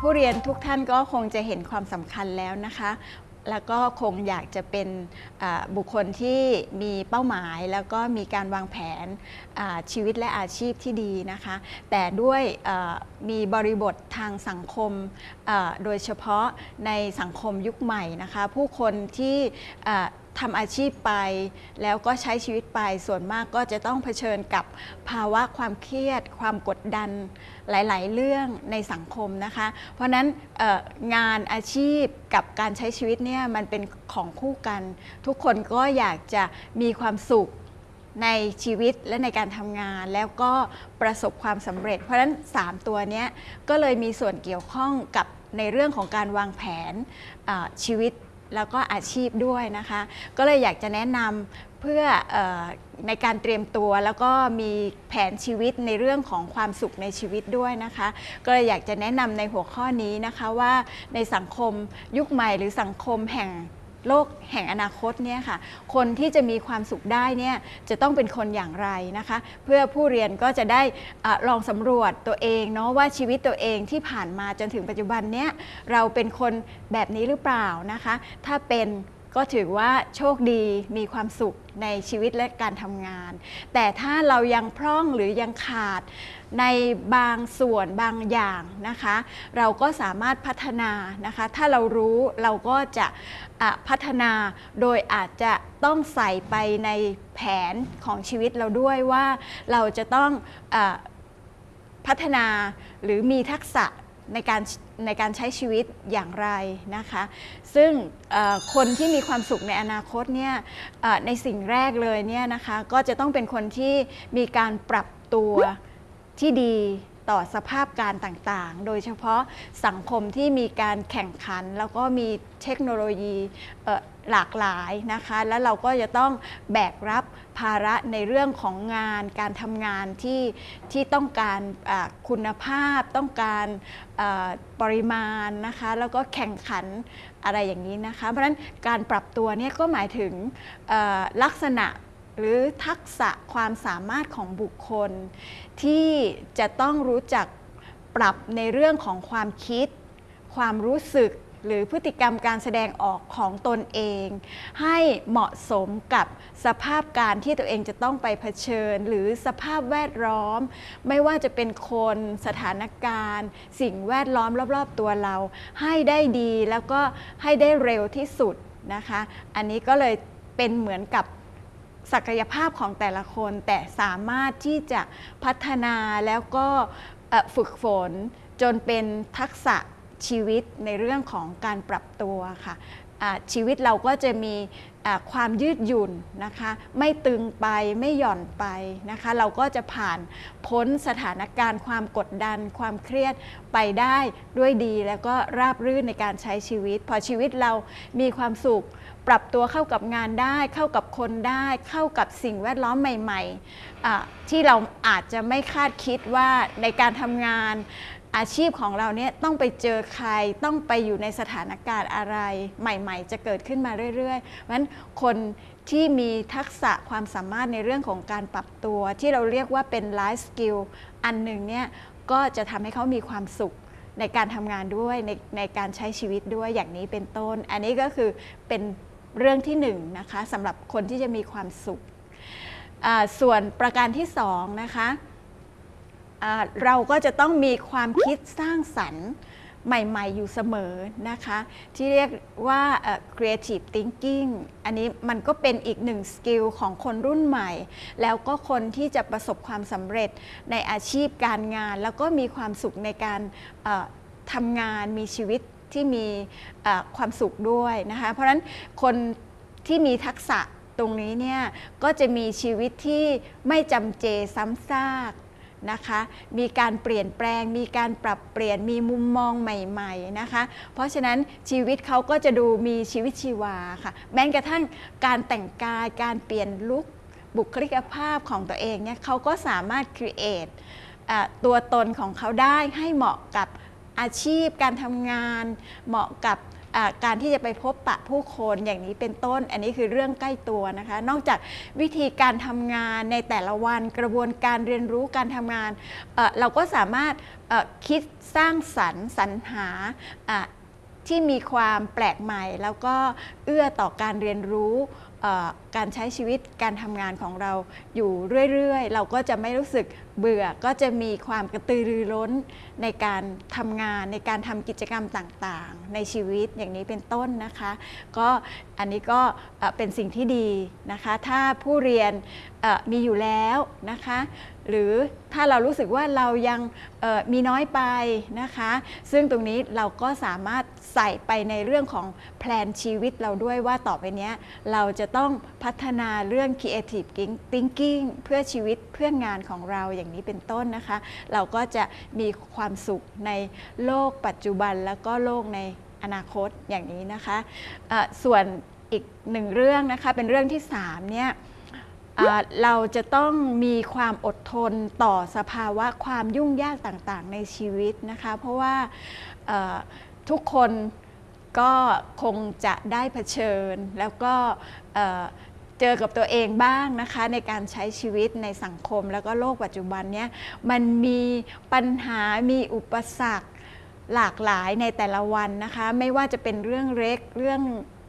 ผู้เรียนทุกท่านก็คงจะเห็นความสำคัญแล้วนะคะ แล้วก็คงอยากจะเป็นบุคคลที่มีเป้าหมาย แล้วก็มีการวางแผนชีวิตและอาชีพที่ดีนะคะ แต่ด้วยมีบริบททางสังคมโดยเฉพาะในสังคมยุคใหม่นะคะ ผู้คนที่ ทำอาชีพไป แล้วก็ใช้ชีวิตไปส่วนมากก็จะต้องเผชิญกับภาวะความเครียด ความกดดันหลาย ๆ เรื่องในสังคมนะคะ เพราะนั้นงานอาชีพกับการใช้ชีวิตเนี่ยมันเป็นของคู่กัน ทุกคนก็อยากจะมีความสุขในชีวิตและในการทำงานแล้วก็ประสบความสำเร็จ เพราะฉะนั้น 3 ตัวเนี้ยก็เลยมีส่วนเกี่ยวข้องกับในเรื่องของการวางแผนชีวิต แล้วก็อาชีพด้วยนะคะ ก็เลยอยากจะแนะนำเพื่อออในการเตรียมตัวแล้วก็มีแผนชีวิตในเรื่องของความสุขในชีวิตด้วยนะคะ ก็เลยอยากจะแนะนำในหัวข้อนี้นะคะว่าในสังคมยุคใหม่หรือสังคมแห่ง โลกแห่งอนาคตเนี่ยค่ะ คนที่จะมีความสุขได้เนี่ยจะต้องเป็นคนอย่างไรนะคะ เพื่อผู้เรียนก็จะได้อลองสำรวจตัวเองเนาะว่าชีวิตตัวเองที่ผ่านมาจนถึงปัจจุบันเนี่ยเราเป็นคนแบบนี้หรือเปล่านะคะ ถ้าเป็น ก็ถือว่าโชคดีมีความสุขในชีวิตและการทำงาน แต่ถ้าเรายังพร่องหรือยังขาดในบางส่วนบางอย่างนะคะ เราก็สามารถพัฒนานะคะ ถ้าเรารู้เราก็จะะพัฒนาโดยอาจจะต้องใส่ไปในแผนของชีวิตเราด้วยว่าเราจะต้องอพัฒนาหรือมีทักษะ ในการในการใช้ชีวิตอย่างไรนะคะ ซึ่งคนที่มีความสุขในอนาคตเนี่ยในสิ่งแรกเลยเนี่ยนะคะก็จะต้องเป็นคนที่มีการปรับตัวที่ดีต่อสภาพการต่างๆ โดยเฉพาะสังคมที่มีการแข่งขัน แล้วก็มีเทคโนโลยี หลากหลายนะคะ แล้วเราก็จะต้องแบกรับภาระในเรื่องของงานการทำงานที่ที่ต้องการคุณภาพ ต้องการปริมาณนะคะ แล้วก็แข่งขันอะไรอย่างนี้นะคะ เพราะฉะนั้นการปรับตัวเนี่ยก็หมายถึงลักษณะหรือทักษะความสามารถของบุคคล ที่จะต้องรู้จักปรับในเรื่องของความคิด ความรู้สึก หรือพฤติกรรมการแสดงออกของตนเอง ให้เหมาะสมกับสภาพการที่ตัวเองจะต้องไปเผชิญ หรือสภาพแวดล้อม ไม่ว่าจะเป็นคนสถานการณ์ สิ่งแวดล้อมรอบ ๆ ตัวเรา ให้ได้ดีแล้วก็ให้ได้เร็วที่สุดนะคะ อันนี้ก็เลยเป็นเหมือนกับศักยภาพของแต่ละคน แต่สามารถที่จะพัฒนาแล้วก็ฝึกฝนจนเป็นทักษะ ชีวิตในเรื่องของการปรับตัวค่ะชีวิตเราก็จะมีความยืดหยุ่นนะคะ ไม่ตึงไปไม่หย่อนไปนะคะ เราก็จะผ่านพ้นสถานการณ์ความกดดัน ความเครียดไปได้ด้วยดี แล้วก็ราบรื่นในการใช้ชีวิต พอชีวิตเรามีความสุข ปรับตัวเข้ากับงานได้ เข้ากับคนได้ เข้ากับสิ่งแวดล้อมใหม่ ๆ ที่เราอาจจะไม่คาดคิดว่าในการทำงาน อาชีพของเราเนี่ยต้องไปเจอใครต้องไปอยู่ในสถานการณ์อะไร ใหม่ ๆ จะเกิดขึ้นมาเรื่อยๆเพราะฉะนั้นคนที่มีทักษะความสามารถในเรื่องของการปรับตัว ที่เราเรียกว่าเป็น life skill อันหนึ่งเนี่ยก็จะทำให้เขามีความสุขในการทำงานด้วยในในการใช้ชีวิตด้วยอย่างนี้เป็นต้น อันนี้ก็คือเป็นเรื่องที่หนึ่งนะคะสำหรับคนที่จะมีความสุข ส่วนประการที่สองนะคะ เราก็จะต้องมีความคิดสร้างสรรค์ใหม่ ๆ อยู่เสมอนะคะ ที่เรียกว่า creative thinking อันนี้มันก็เป็นอีกหนึ่งสกิลของคนรุ่นใหม่ แล้วก็คนที่จะประสบความสำเร็จในอาชีพการงาน แล้วก็มีความสุขในการทำงานมีชีวิตที่มีความสุขด้วยนะคะ เพราะฉะนั้นคนที่มีทักษะตรงนี้เนี่ยก็จะมีชีวิตที่ไม่จำเจซ้ำซาก นะคะ มีการเปลี่ยนแปลง มีการปรับเปลี่ยน มีมุมมองใหม่ๆนะคะ เพราะฉะนั้นชีวิตเขาก็จะดูมีชีวิตชีวาค่ะ แม้กระทั่งการแต่งกาย การเปลี่ยนลุคบุคลิกภาพของตัวเองเนี่ยเขาก็สามารถ create อะตัวตนของเขาได้ให้เหมาะกับอาชีพ การทำงาน เหมาะกับ การที่จะไปพบปะผู้คนอย่างนี้เป็นต้น อันนี้คือเรื่องใกล้ตัวนะคะ นอกจากวิธีการทำงานในแต่ละวันกระบวนการเรียนรู้การทำงาน เราก็สามารถคิดสร้างสรรค์สรรหาที่มีความแปลกใหม่ แล้วก็เอื้อต่อการเรียนรู้การใช้ชีวิตการทำงานของเราอยู่เรื่อย ๆ เราก็จะไม่รู้สึก เบื่อก็จะมีความกระตือรือร้นในการทำงานในการทำกิจกรรมต่างๆ ในชีวิตอย่างนี้เป็นต้นนะคะ ก็อันนี้ก็เป็นสิ่งที่ดีนะคะ ถ้าผู้เรียนมีอยู่แล้วนะคะ หรือถ้าเรารู้สึกว่าเรายังมีน้อยไปนะคะ ซึ่งตรงนี้เราก็สามารถใส่ไปในเรื่องของแพลนชีวิตเราด้วยว่าต่อไปนี้เราจะต้องพัฒนาเรื่อง creative thinking เพื่อชีวิตเพื่องานของเราอย่างนี้เป็นต้นนะคะ เราก็จะมีความสุขในโลกปัจจุบันแล้วก็โลกในอนาคตอย่างนี้นะคะเอ่อส่วนอีกหนึ่งเรื่องนะคะเป็นเรื่องที่3เนี่ย เราจะต้องมีความอดทนต่อสภาวะความยุ่งยากต่างๆ ในชีวิตนะคะ เพราะว่าทุกคนก็คงจะได้เผชิญ แล้วก็เอ่อเจอกับตัวเองบ้างนะคะ ในการใช้ชีวิตในสังคมแล้วก็โลกปัจจุบันเนี้ยมันมีปัญหามีอุปสรรคหลากหลายในแต่ละวันนะคะ ไม่ว่าจะเป็นเรื่องเล็กเรื่อง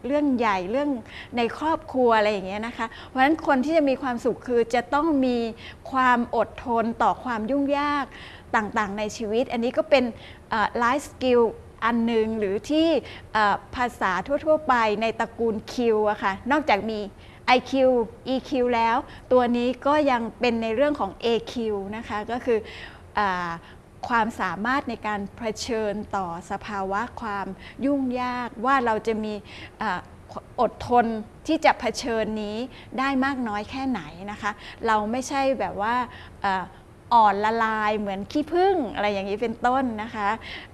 เรื่องใหญ่เรื่องในครอบครัวอะไรอย่างเงี้ยนะคะ เพราะฉะนั้นคนที่จะมีความสุขคือจะต้องมีความอดทนต่อความยุ่งยากต่างๆ ในชีวิต อันนี้ก็เป็น life skill อันหนึ่งหรือที่ภาษาทั่ว ๆ ไปในตระกูล Q อะค่ะนอกจากมี IQ EQ แล้ว ตัวนี้ก็ยังเป็นในเรื่องของ AQ นะคะก็คือ ความสามารถในการเผชิญต่อสภาวะความยุ่งยากว่าเราจะมีอดทนที่จะเผชิญนี้ได้มากน้อยแค่ไหนนะคะ เราไม่ใช่แบบว่าอ่อนละลายเหมือนขี้ผึ้งอะไรอย่างนี้เป็นต้นนะคะ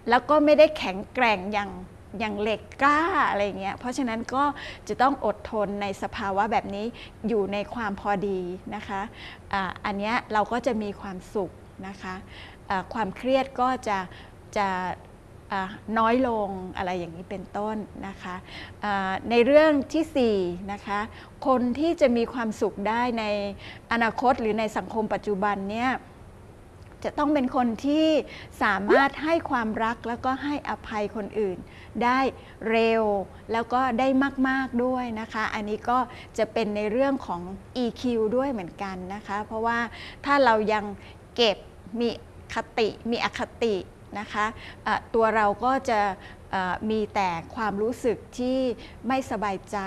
แล้วก็ไม่ได้แข็งแกร่งอย่างอย่างเหล็กกล้าอะไรอย่างเงี้ย เพราะฉะนั้นก็จะต้องอดทนในสภาวะแบบนี้อยู่ในความพอดีนะคะอ่าอันนี้เราก็จะมีความสุขนะคะ ความเครียดก็จะจะน้อยลงอะไรอย่างนี้เป็นต้นนะคะในเรื่องที่4นะคะคนที่จะมีความสุขได้ในอนาคตหรือในสังคมปัจจุบันเนี่ยจะต้องเป็นคนที่สามารถให้ความรักแล้วก็ให้อภัยคนอื่น ได้เร็วแล้วก็ได้มาก ๆ ด้วยนะคะ อันนี้ก็จะเป็นในเรื่องของ EQ ด้วยเหมือนกันนะคะ เพราะว่าถ้าเรายังเก็บมี คติมีอคตินะคะะตัวเราก็จะมีแต่ความรู้สึกที่ไม่สบายใจ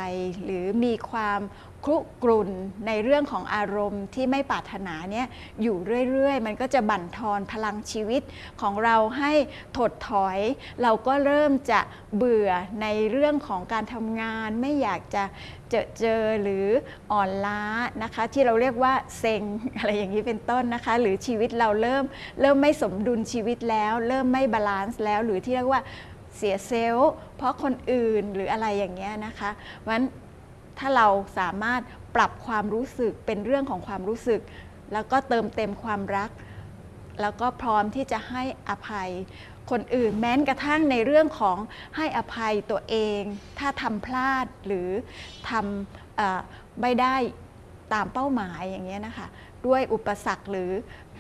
หรือมีความ ครุกรุ่นในเรื่องของอารมณ์ที่ไม่ปรารถนาเนี่ยอยู่เรื่อยๆ มันก็จะบั่นทอนพลังชีวิตของเราให้ถดถอย เราก็เริ่มจะเบื่อในเรื่องของการทำงาน ไม่อยากจะเจอเจอหรืออ่อนล้านะคะ ที่เราเรียกว่าเซ็งอะไรอย่างนี้เป็นต้นนะคะ หรือชีวิตเราเริ่มเริ่มไม่สมดุลชีวิตแล้ว เริ่มไม่ balance แล้วหรือที่เรียกว่าเสีย self เพราะคนอื่นหรืออะไรอย่างเงี้ยนะคะเพราะฉะนั้น ถ้าเราสามารถปรับความรู้สึกเป็นเรื่องของความรู้สึก แล้วก็เติมเต็มความรัก แล้วก็พร้อมที่จะให้อภัย คนอื่นแม้กระทั่งในเรื่องของให้อภัยตัวเอง ถ้าทำพลาดหรือทำไม่ได้ตามเป้าหมายอย่างเงี้ยนะคะ ด้วยอุปสรรคหรือ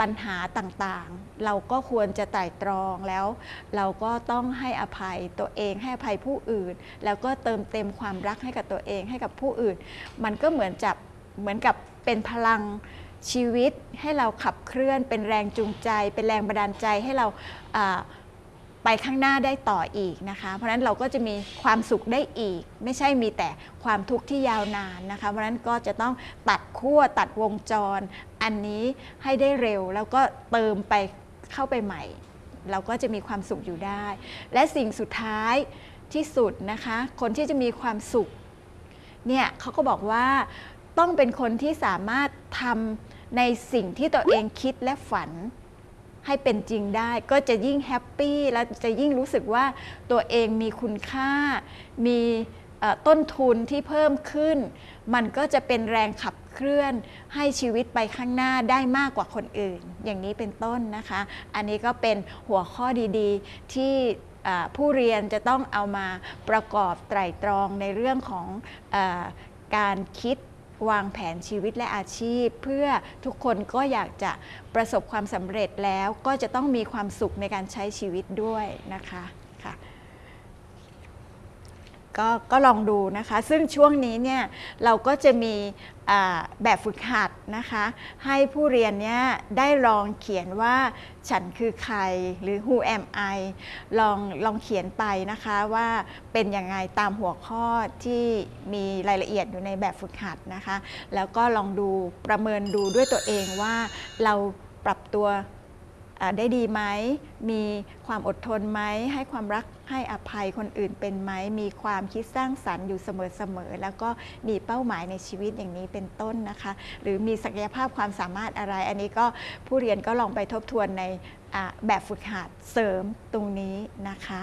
ปัญหาต่างๆ เราก็ควรจะไตร่ตรองแล้ว เราก็ต้องให้อภัยตัวเองให้อภัยผู้อื่น แล้วก็เติมเต็มความรักให้กับตัวเองให้กับผู้อื่น มันก็เหมือนจับเหมือนกับเป็นพลังชีวิตให้เราขับเคลื่อน เป็นแรงจูงใจ เป็นแรงบันดาลใจให้เราา ไปข้างหน้าได้ต่ออีกนะคะ เพราะฉะนั้นเราก็จะมีความสุขได้อีก ไม่ใช่มีแต่ความทุกข์ที่ยาวนานนะคะ เพราะฉะนั้นก็จะต้องตัดขั้วตัดวงจร อันนี้ให้ได้เร็ว แล้วก็เติมไปเข้าไปใหม่ เราก็จะมีความสุขอยู่ได้ และสิ่งสุดท้ายที่สุดนะคะ คนที่จะมีความสุขเนี่ยเขาก็บอกว่าต้องเป็นคนที่สามารถทำในสิ่งที่ตัวเองคิดและฝัน ให้เป็นจริงได้ ก็จะยิ่งแฮปปี้และจะยิ่งรู้สึกว่าตัวเองมีคุณค่า มีต้นทุนที่เพิ่มขึ้น มันก็จะเป็นแรงขับเคลื่อนให้ชีวิตไปข้างหน้าได้มากกว่าคนอื่น อย่างนี้เป็นต้นนะคะ อันนี้ก็เป็นหัวข้อดีๆ ที่ผู้เรียนจะต้องเอามาประกอบไตร่ตรองในเรื่องของอการคิด วางแผนชีวิตและอาชีพ เพื่อทุกคนก็อยากจะประสบความสำเร็จแล้วก็จะต้องมีความสุขในการใช้ชีวิตด้วยนะคะ ก็ก็ลองดูนะคะ ซึ่งช่วงนี้เนี่ยเราก็จะมีแบบฝึกหัดนะคะ ให้ผู้เรียนเนี่ยได้ลองเขียนว่าฉันคือใครหรือ who am I ลองลองเขียนไปนะคะว่าเป็นยังไงตามหัวข้อที่มีรายละเอียดอยู่ในแบบฝึกหัดนะคะ แล้วก็ลองดูประเมินดูด้วยตัวเองว่าเราปรับตัว ได้ดีไหม มีความอดทนไหม ให้ความรักให้อภัยคนอื่นเป็นไหม มีความคิดสร้างสรรค์อยู่เสมอๆ แล้วก็มีเป้าหมายในชีวิตอย่างนี้เป็นต้นนะคะ หรือมีศักยภาพความสามารถอะไร อันนี้ก็ผู้เรียนก็ลองไปทบทวนในแบบฝึกหัดเสริมตรงนี้นะคะ